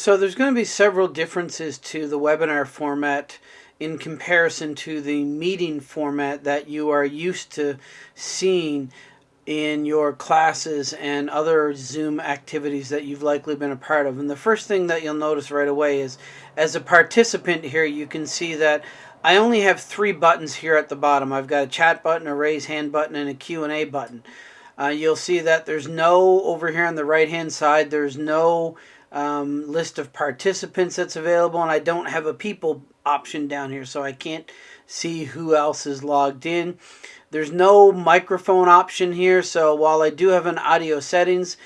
So there's going to be several differences to the webinar format in comparison to the meeting format that you are used to seeing in your classes and other Zoom activities that you've likely been a part of. And the first thing that you'll notice right away is as a participant here, you can see that I only have three buttons here at the bottom. I've got a chat button, a raise hand button, and a Q&A button. Uh, you'll see that there's no, over here on the right hand side, there's no um, list of participants that's available and I don't have a people option down here so I can't see who else is logged in. There's no microphone option here so while I do have an audio settings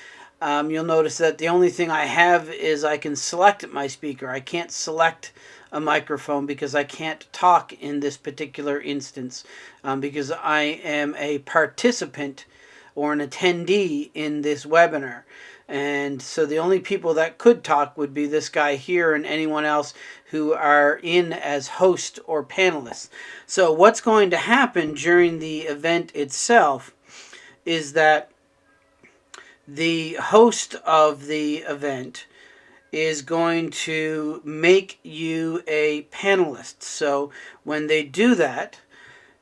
um, you'll notice that the only thing I have is I can select my speaker. I can't select a microphone because I can't talk in this particular instance um, because I am a participant or an attendee in this webinar. And so the only people that could talk would be this guy here and anyone else who are in as host or panelists. So what's going to happen during the event itself is that the host of the event is going to make you a panelist. So when they do that,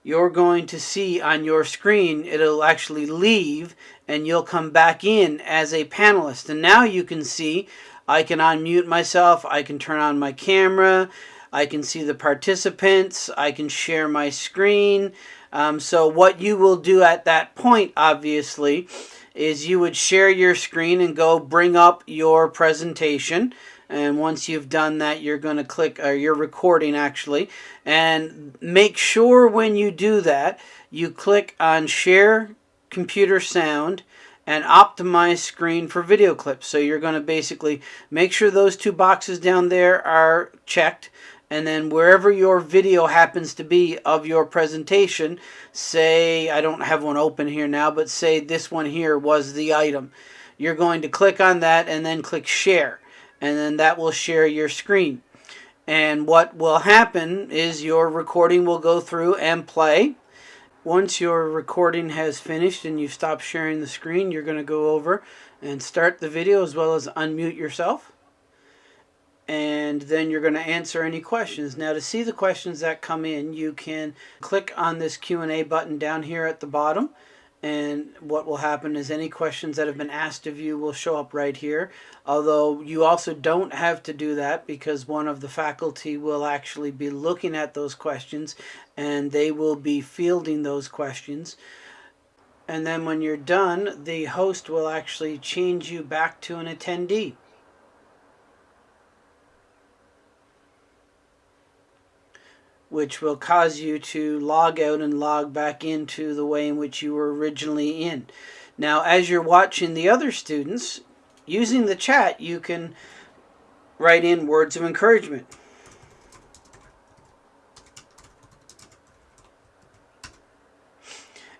you're going to see on your screen, it'll actually leave and you'll come back in as a panelist. And now you can see, I can unmute myself, I can turn on my camera, I can see the participants, I can share my screen. Um, so what you will do at that point, obviously, is you would share your screen and go bring up your presentation. And once you've done that you're going to click or you're recording actually. And make sure when you do that you click on share computer sound and optimize screen for video clips. So you're going to basically make sure those two boxes down there are checked and then wherever your video happens to be of your presentation say I don't have one open here now but say this one here was the item you're going to click on that and then click share and then that will share your screen. And what will happen is your recording will go through and play. Once your recording has finished and you've stopped sharing the screen, you're going to go over and start the video as well as unmute yourself. And then you're going to answer any questions. Now to see the questions that come in, you can click on this Q&A button down here at the bottom and what will happen is any questions that have been asked of you will show up right here. Although you also don't have to do that because one of the faculty will actually be looking at those questions and they will be fielding those questions. And then when you're done the host will actually change you back to an attendee which will cause you to log out and log back into the way in which you were originally in. Now, as you're watching the other students, using the chat, you can write in words of encouragement.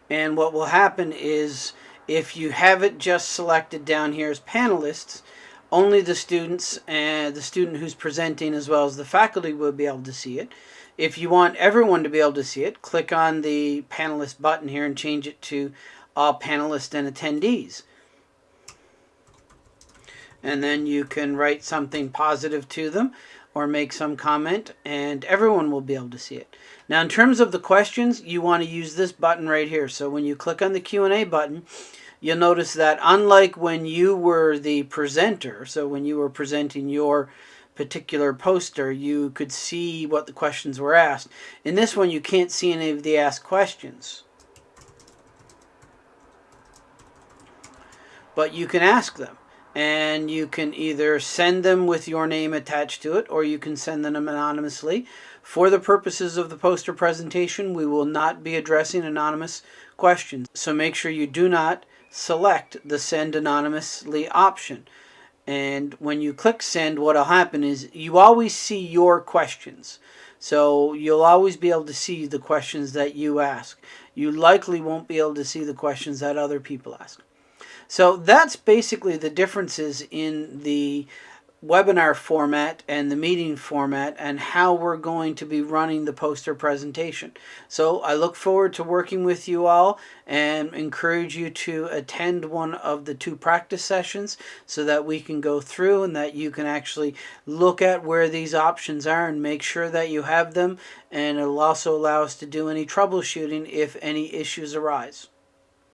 And what will happen is if you have it just selected down here as panelists, only the students and the student who's presenting as well as the faculty will be able to see it. If you want everyone to be able to see it, click on the panelist button here and change it to all panelists and attendees. And then you can write something positive to them or make some comment and everyone will be able to see it. Now in terms of the questions, you want to use this button right here. So when you click on the Q&A button, you'll notice that unlike when you were the presenter, so when you were presenting your particular poster, you could see what the questions were asked. In this one, you can't see any of the asked questions. But you can ask them. And you can either send them with your name attached to it, or you can send them anonymously. For the purposes of the poster presentation, we will not be addressing anonymous questions. So make sure you do not select the send anonymously option. And when you click send, what will happen is you always see your questions. So you'll always be able to see the questions that you ask. You likely won't be able to see the questions that other people ask. So that's basically the differences in the webinar format and the meeting format and how we're going to be running the poster presentation. So I look forward to working with you all and encourage you to attend one of the two practice sessions so that we can go through and that you can actually look at where these options are and make sure that you have them and it'll also allow us to do any troubleshooting if any issues arise.